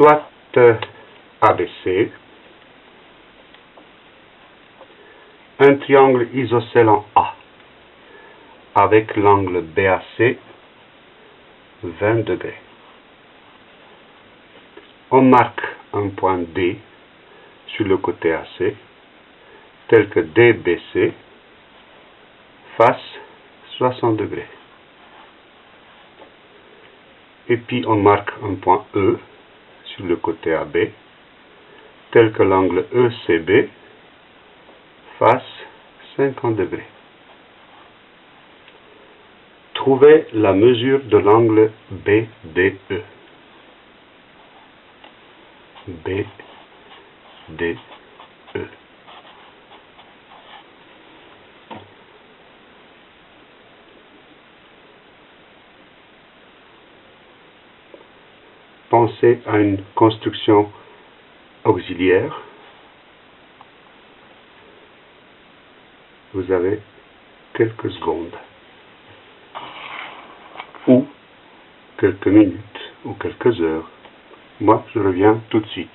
soit euh, ABC, un triangle isocèle en A, avec l'angle BAC 20 degrés. On marque un point D sur le côté AC, tel que DBC, face 60 degrés. Et puis on marque un point E le côté AB, tel que l'angle ECB, face 50 degrés. Trouvez la mesure de l'angle BDE. BDE. Pensez à une construction auxiliaire. Vous avez quelques secondes ou quelques minutes ou quelques heures. Moi, je reviens tout de suite.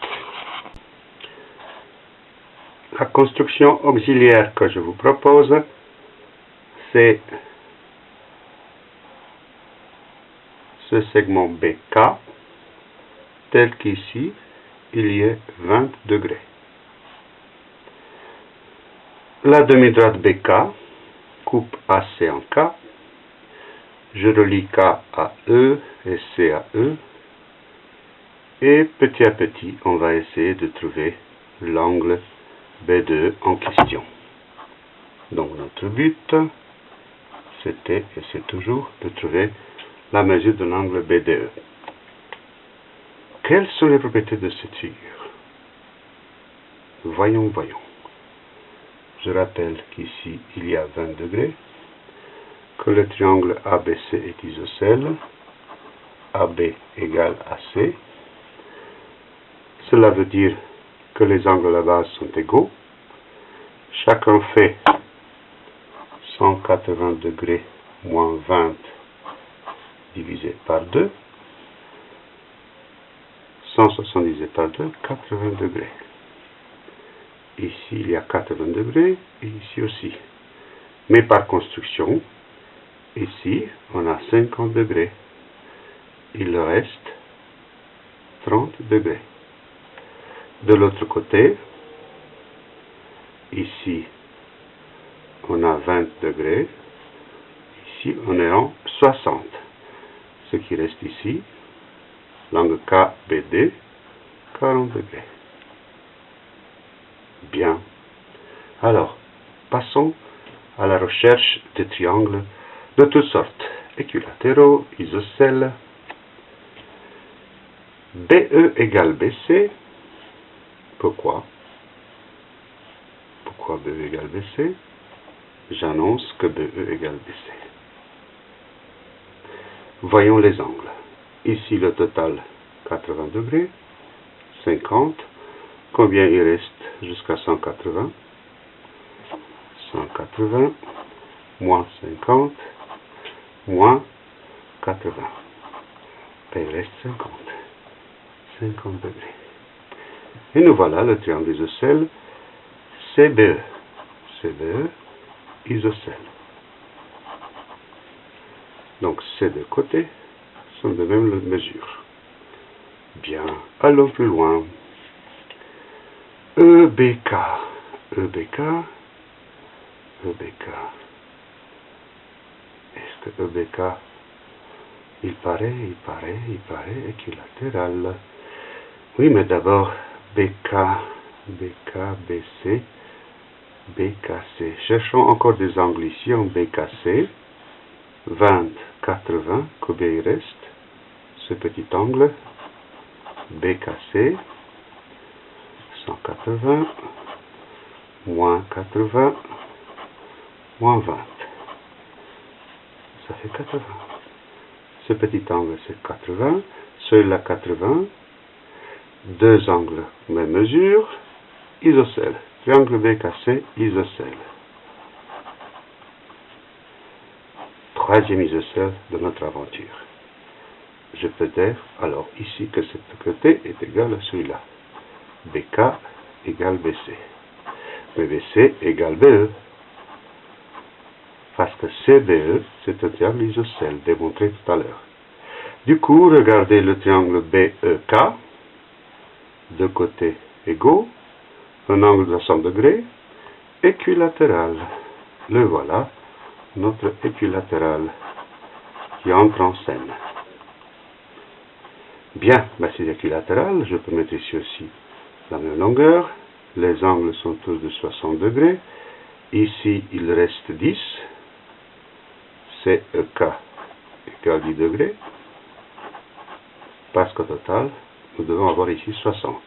La construction auxiliaire que je vous propose, c'est ce segment BK, tel qu'ici, il y a 20 degrés. La demi-droite BK coupe AC en K je relie K à E et C à E. Et petit à petit, on va essayer de trouver l'angle B2 en question. Donc notre but, c'était et c'est toujours de trouver la mesure de l'angle BDE. Quelles sont les propriétés de cette figure Voyons, voyons. Je rappelle qu'ici, il y a 20 degrés que le triangle ABC est isocèle, AB égale AC. Cela veut dire que les angles à la base sont égaux. Chacun fait 180 degrés moins 20 divisé par 2. 170 divisé par 2, 80 degrés. Ici, il y a 80 degrés, et ici aussi. Mais par construction, Ici, on a 50 degrés. Il reste 30 degrés. De l'autre côté, ici, on a 20 degrés. Ici, on est en 60. Ce qui reste ici, l'angle KBD, 40 degrés. Bien. Alors, passons à la recherche des triangles de toutes sortes, équilatéraux, isocèles. BE égale BC. Pourquoi? Pourquoi BE égale BC J'annonce que BE égale BC. Voyons les angles. Ici le total 80 degrés, 50. Combien il reste jusqu'à 180 180 moins 50 moins 80. Ben, il reste 50. 50 degrés. Et nous voilà le triangle isocèle CBE. CBE, isocèle. Donc ces deux côtés sont de même mesure. Bien, allons plus loin. EBK. EBK. EBK. EBK, il paraît, il paraît, il paraît équilatéral. Oui, mais d'abord, BK, BK, BC, BKC. Cherchons encore des angles ici en BKC. 20, 80, combien il reste Ce petit angle. BKC. 180, moins 80, moins 20 ça fait 80. Ce petit angle, c'est 80. Celui-là, 80. Deux angles, même mesure. Isocèle. Triangle BKC, isocèle. Troisième isocèle de notre aventure. je peux dire alors ici que ce côté est égal à celui-là. BK égale BC. Mais BC égale BE. Parce que CBE, c'est un triangle isocèle, démontré tout à l'heure. Du coup, regardez le triangle BEK, deux côtés égaux, un angle de 100 degrés, équilatéral. Le voilà, notre équilatéral qui entre en scène. Bien, bah c'est équilatéral, je peux mettre ici aussi la même longueur. Les angles sont tous de 60 degrés. Ici, il reste 10. CEK égale 10 degrés. Parce qu'au total, nous devons avoir ici 60.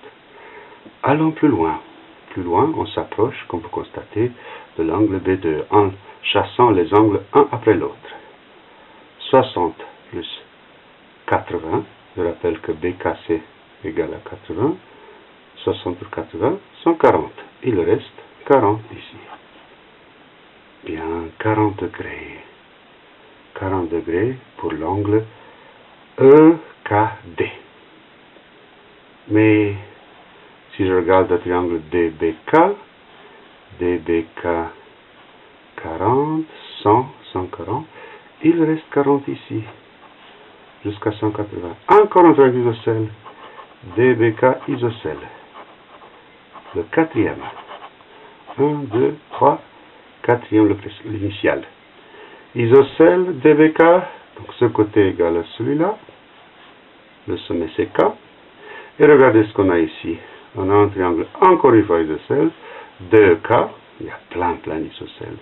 Allons plus loin. Plus loin, on s'approche, comme vous constatez, de l'angle B2 en chassant les angles un après l'autre. 60 plus 80, je rappelle que BKC égale à 80, 60 plus 80, 140. Il reste 40 ici. Bien, 40 degrés. 40 degrés pour l'angle EKD. Mais si je regarde le triangle DBK, DBK 40, 100, 140, il reste 40 ici, jusqu'à 180. Encore un triangle isocèle, DBK isocèle. Le quatrième. 1, 2, 3, quatrième l'initial. Isocèle DBK, donc ce côté égal à celui-là, le sommet CK. Et regardez ce qu'on a ici on a un triangle encore une fois isocèle, 2K, il y a plein plein d'isocèles.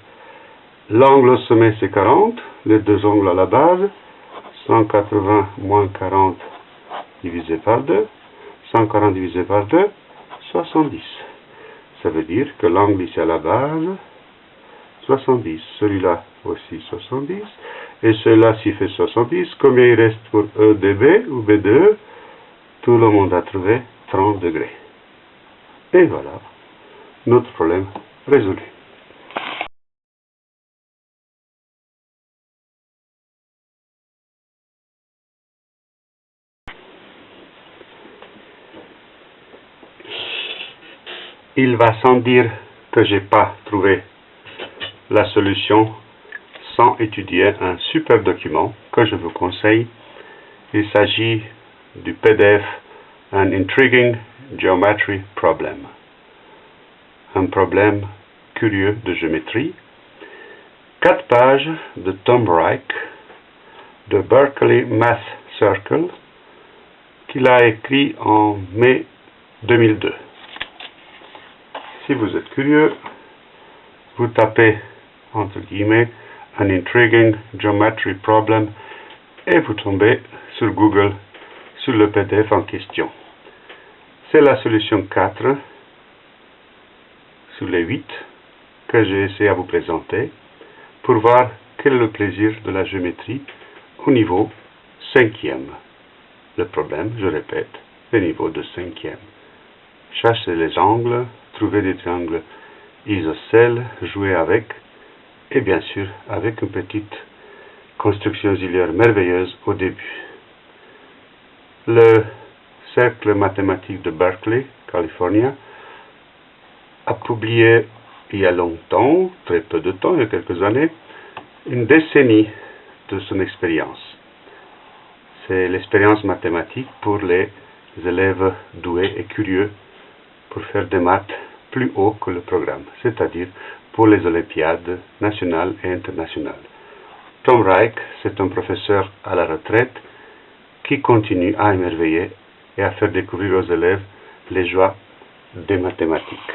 L'angle au sommet c'est 40, les deux angles à la base, 180 moins 40 divisé par 2, 140 divisé par 2, 70. Ça veut dire que l'angle ici à la base, 70. Celui-là aussi 70. Et celui-là s'il fait 70, combien il reste pour EDB ou B2 Tout le monde a trouvé 30 degrés. Et voilà, notre problème résolu. Il va sans dire que j'ai pas trouvé la solution sans étudier un super document que je vous conseille. Il s'agit du PDF An Intriguing Geometry Problem. Un problème curieux de géométrie. Quatre pages de Tom Reich de Berkeley Math Circle qu'il a écrit en mai 2002. Si vous êtes curieux, vous tapez entre guillemets An Intriguing Geometry Problem et vous tombez sur Google sur le PDF en question. C'est la solution 4 sur les 8 que j'ai essayé à vous présenter pour voir quel est le plaisir de la géométrie au niveau cinquième. Le problème, je répète, le niveau de cinquième. Chercher les angles, trouver des triangles isocèles, jouer avec, et bien sûr avec une petite construction auxiliaire merveilleuse au début. Le cercle mathématique de Berkeley, Californie, a publié il y a longtemps, très peu de temps, il y a quelques années, une décennie de son expérience. C'est l'expérience mathématique pour les élèves doués et curieux pour faire des maths plus haut que le programme, c'est-à-dire pour les Olympiades nationales et internationales. Tom Reich, c'est un professeur à la retraite qui continue à émerveiller et à faire découvrir aux élèves les joies des mathématiques.